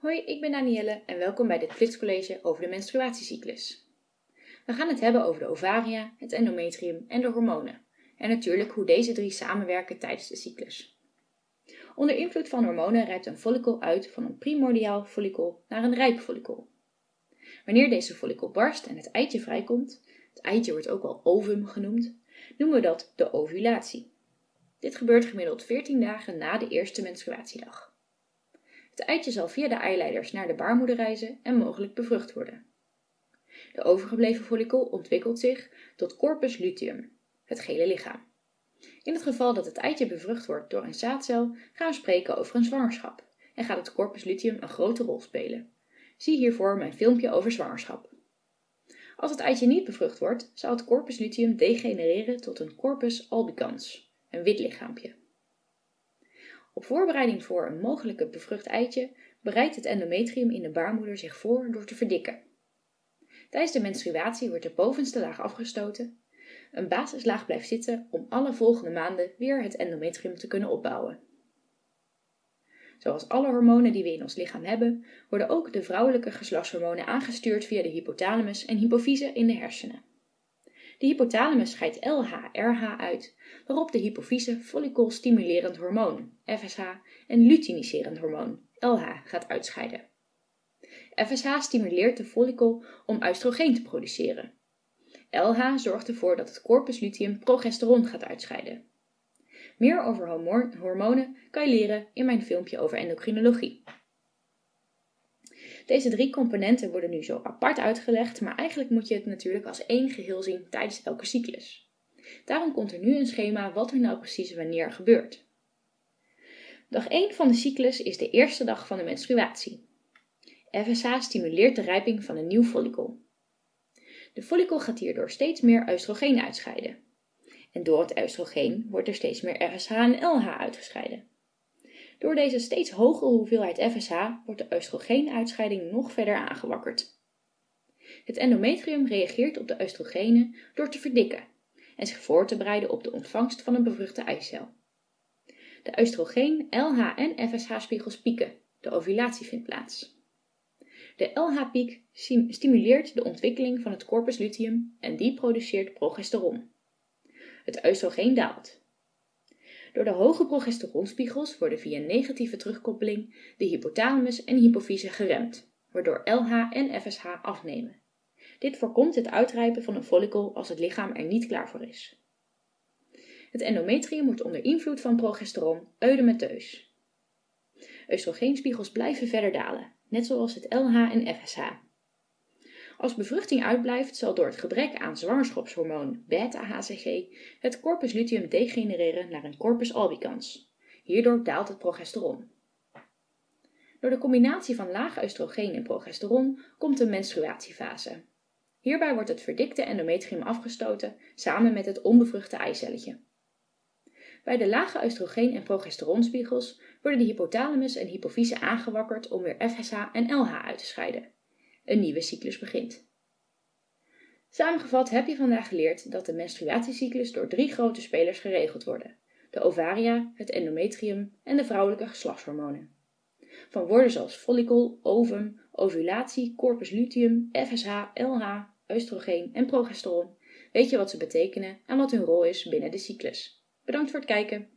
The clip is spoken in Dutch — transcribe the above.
Hoi, ik ben Danielle en welkom bij dit flitscollege over de menstruatiecyclus. We gaan het hebben over de ovaria, het endometrium en de hormonen. En natuurlijk hoe deze drie samenwerken tijdens de cyclus. Onder invloed van hormonen rijpt een follicle uit van een primordiaal follicle naar een rijp follicle. Wanneer deze follicle barst en het eitje vrijkomt, het eitje wordt ook wel ovum genoemd, noemen we dat de ovulatie. Dit gebeurt gemiddeld 14 dagen na de eerste menstruatiedag. Het eitje zal via de eileiders naar de baarmoeder reizen en mogelijk bevrucht worden. De overgebleven follikel ontwikkelt zich tot corpus luteum, het gele lichaam. In het geval dat het eitje bevrucht wordt door een zaadcel, gaan we spreken over een zwangerschap en gaat het corpus luteum een grote rol spelen. Zie hiervoor mijn filmpje over zwangerschap. Als het eitje niet bevrucht wordt, zal het corpus luteum degenereren tot een corpus albicans, een wit lichaampje. Op voorbereiding voor een mogelijke bevrucht eitje bereidt het endometrium in de baarmoeder zich voor door te verdikken. Tijdens de menstruatie wordt de bovenste laag afgestoten. Een basislaag blijft zitten om alle volgende maanden weer het endometrium te kunnen opbouwen. Zoals alle hormonen die we in ons lichaam hebben, worden ook de vrouwelijke geslachtshormonen aangestuurd via de hypothalamus en hypofyse in de hersenen. De hypothalamus scheidt LH-RH uit, waarop de hypofyse follicelstimulerend hormoon, FSH, en luteiniserend hormoon, LH, gaat uitscheiden. FSH stimuleert de follicle om oestrogeen te produceren. LH zorgt ervoor dat het corpus luteum progesteron gaat uitscheiden. Meer over hormonen kan je leren in mijn filmpje over endocrinologie. Deze drie componenten worden nu zo apart uitgelegd, maar eigenlijk moet je het natuurlijk als één geheel zien tijdens elke cyclus. Daarom komt er nu een schema wat er nou precies wanneer gebeurt. Dag 1 van de cyclus is de eerste dag van de menstruatie. FSH stimuleert de rijping van een nieuw follicle. De follicle gaat hierdoor steeds meer oestrogeen uitscheiden. En door het oestrogeen wordt er steeds meer FSH en LH uitgescheiden. Door deze steeds hogere hoeveelheid FSH wordt de oestrogeenuitscheiding nog verder aangewakkerd. Het endometrium reageert op de oestrogenen door te verdikken en zich voor te bereiden op de ontvangst van een bevruchte eicel. De oestrogeen, LH en FSH-spiegels pieken, de ovulatie vindt plaats. De LH-piek stimuleert de ontwikkeling van het corpus luteum en die produceert progesteron. Het oestrogeen daalt. Door de hoge progesteronspiegels worden via negatieve terugkoppeling de hypothalamus en hypofyse geremd, waardoor LH en FSH afnemen. Dit voorkomt het uitrijpen van een follicle als het lichaam er niet klaar voor is. Het endometrium wordt onder invloed van progesteron eudemeteus. Oestrogeenspiegels blijven verder dalen, net zoals het LH en FSH. Als bevruchting uitblijft, zal door het gebrek aan zwangerschapshormoon beta-HCG het corpus luteum degenereren naar een corpus albicans. Hierdoor daalt het progesteron. Door de combinatie van laag oestrogeen en progesteron komt de menstruatiefase. Hierbij wordt het verdikte endometrium afgestoten samen met het onbevruchte eicelletje. Bij de lage oestrogeen- en progesteronspiegels worden de hypothalamus en hypofyse aangewakkerd om weer FSH en LH uit te scheiden een nieuwe cyclus begint. Samengevat heb je vandaag geleerd dat de menstruatiecyclus door drie grote spelers geregeld worden: de ovaria, het endometrium en de vrouwelijke geslachtshormonen. Van woorden zoals follicle, ovum, ovulatie, corpus luteum, FSH, LH, oestrogeen en progesteron weet je wat ze betekenen en wat hun rol is binnen de cyclus. Bedankt voor het kijken.